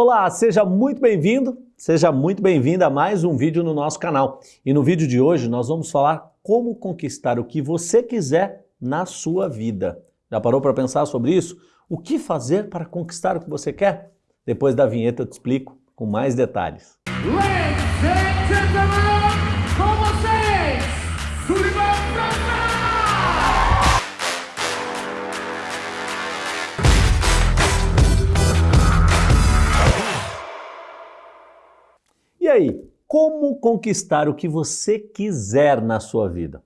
Olá, seja muito bem-vindo, seja muito bem-vinda a mais um vídeo no nosso canal. E no vídeo de hoje nós vamos falar como conquistar o que você quiser na sua vida. Já parou para pensar sobre isso? O que fazer para conquistar o que você quer? Depois da vinheta eu te explico com mais detalhes. Ladies and gentlemen, E aí, como conquistar o que você quiser na sua vida?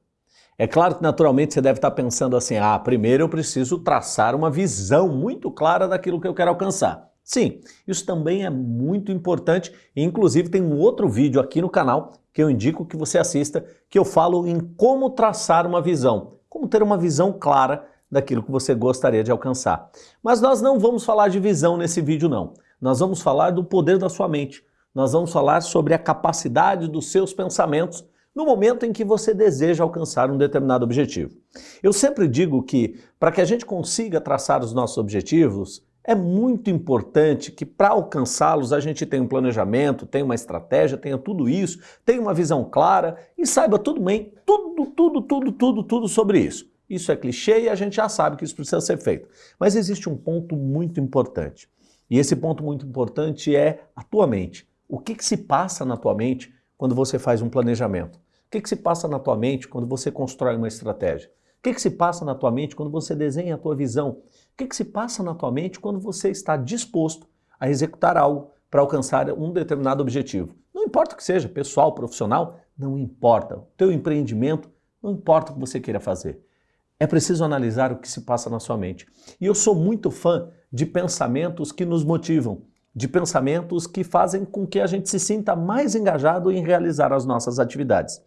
É claro que naturalmente você deve estar pensando assim, ah, primeiro eu preciso traçar uma visão muito clara daquilo que eu quero alcançar. Sim, isso também é muito importante inclusive tem um outro vídeo aqui no canal que eu indico que você assista, que eu falo em como traçar uma visão, como ter uma visão clara daquilo que você gostaria de alcançar. Mas nós não vamos falar de visão nesse vídeo não, nós vamos falar do poder da sua mente, nós vamos falar sobre a capacidade dos seus pensamentos no momento em que você deseja alcançar um determinado objetivo. Eu sempre digo que, para que a gente consiga traçar os nossos objetivos, é muito importante que para alcançá-los a gente tenha um planejamento, tenha uma estratégia, tenha tudo isso, tenha uma visão clara e saiba tudo bem, tudo, tudo, tudo, tudo, tudo sobre isso. Isso é clichê e a gente já sabe que isso precisa ser feito. Mas existe um ponto muito importante. E esse ponto muito importante é a tua mente. O que, que se passa na tua mente quando você faz um planejamento? O que, que se passa na tua mente quando você constrói uma estratégia? O que, que se passa na tua mente quando você desenha a tua visão? O que, que se passa na tua mente quando você está disposto a executar algo para alcançar um determinado objetivo? Não importa o que seja, pessoal, profissional, não importa. O teu empreendimento, não importa o que você queira fazer. É preciso analisar o que se passa na sua mente. E eu sou muito fã de pensamentos que nos motivam, de pensamentos que fazem com que a gente se sinta mais engajado em realizar as nossas atividades.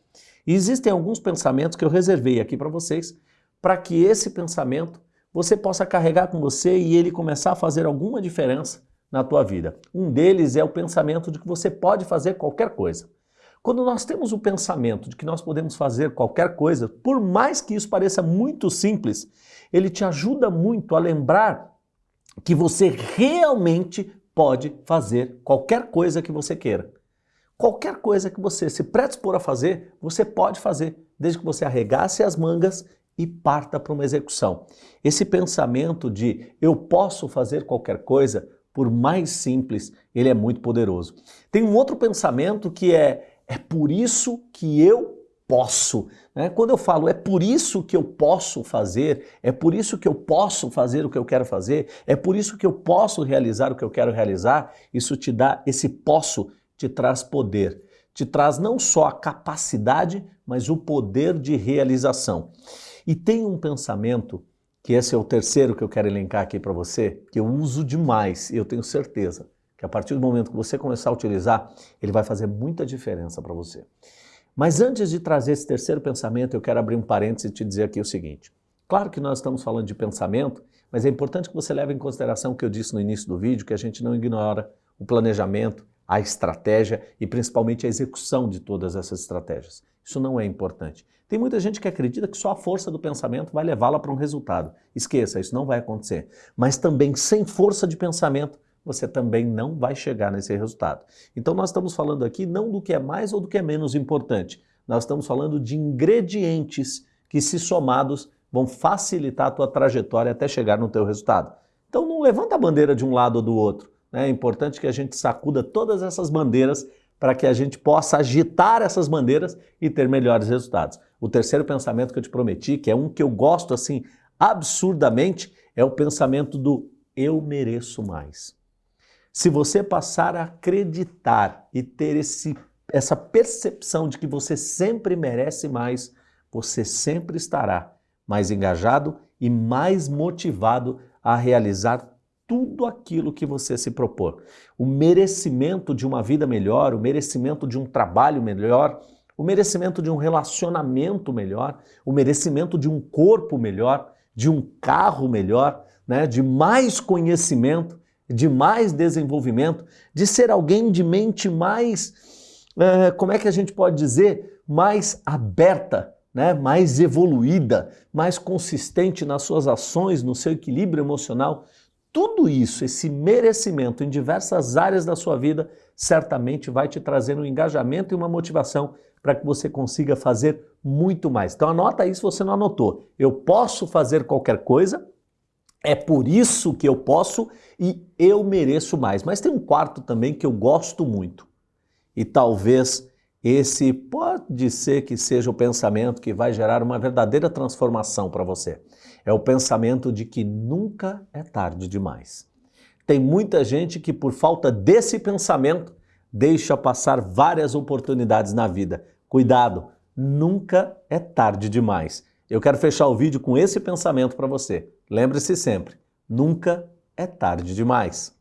E existem alguns pensamentos que eu reservei aqui para vocês, para que esse pensamento você possa carregar com você e ele começar a fazer alguma diferença na tua vida. Um deles é o pensamento de que você pode fazer qualquer coisa. Quando nós temos o pensamento de que nós podemos fazer qualquer coisa, por mais que isso pareça muito simples, ele te ajuda muito a lembrar que você realmente pode fazer qualquer coisa que você queira. Qualquer coisa que você se predispor a fazer, você pode fazer, desde que você arregace as mangas e parta para uma execução. Esse pensamento de eu posso fazer qualquer coisa, por mais simples, ele é muito poderoso. Tem um outro pensamento que é é por isso que eu posso. Né? Quando eu falo é por isso que eu posso fazer, é por isso que eu posso fazer o que eu quero fazer, é por isso que eu posso realizar o que eu quero realizar, isso te dá, esse posso te traz poder. Te traz não só a capacidade, mas o poder de realização. E tem um pensamento, que esse é o terceiro que eu quero elencar aqui para você, que eu uso demais, e eu tenho certeza que a partir do momento que você começar a utilizar, ele vai fazer muita diferença para você. Mas antes de trazer esse terceiro pensamento, eu quero abrir um parênteses e te dizer aqui o seguinte. Claro que nós estamos falando de pensamento, mas é importante que você leve em consideração o que eu disse no início do vídeo, que a gente não ignora o planejamento, a estratégia e principalmente a execução de todas essas estratégias. Isso não é importante. Tem muita gente que acredita que só a força do pensamento vai levá-la para um resultado. Esqueça, isso não vai acontecer. Mas também sem força de pensamento, você também não vai chegar nesse resultado. Então nós estamos falando aqui não do que é mais ou do que é menos importante, nós estamos falando de ingredientes que se somados vão facilitar a tua trajetória até chegar no teu resultado. Então não levanta a bandeira de um lado ou do outro, né? é importante que a gente sacuda todas essas bandeiras para que a gente possa agitar essas bandeiras e ter melhores resultados. O terceiro pensamento que eu te prometi, que é um que eu gosto assim absurdamente, é o pensamento do eu mereço mais. Se você passar a acreditar e ter esse, essa percepção de que você sempre merece mais, você sempre estará mais engajado e mais motivado a realizar tudo aquilo que você se propor. O merecimento de uma vida melhor, o merecimento de um trabalho melhor, o merecimento de um relacionamento melhor, o merecimento de um corpo melhor, de um carro melhor, né, de mais conhecimento, de mais desenvolvimento, de ser alguém de mente mais, é, como é que a gente pode dizer, mais aberta, né? mais evoluída, mais consistente nas suas ações, no seu equilíbrio emocional. tudo isso, esse merecimento em diversas áreas da sua vida, certamente vai te trazer um engajamento e uma motivação para que você consiga fazer muito mais. Então anota aí se você não anotou. Eu posso fazer qualquer coisa, é por isso que eu posso e eu mereço mais. Mas tem um quarto também que eu gosto muito. E talvez esse pode ser que seja o pensamento que vai gerar uma verdadeira transformação para você. É o pensamento de que nunca é tarde demais. Tem muita gente que, por falta desse pensamento, deixa passar várias oportunidades na vida. Cuidado, nunca é tarde demais. Eu quero fechar o vídeo com esse pensamento para você. Lembre-se sempre, nunca é tarde demais.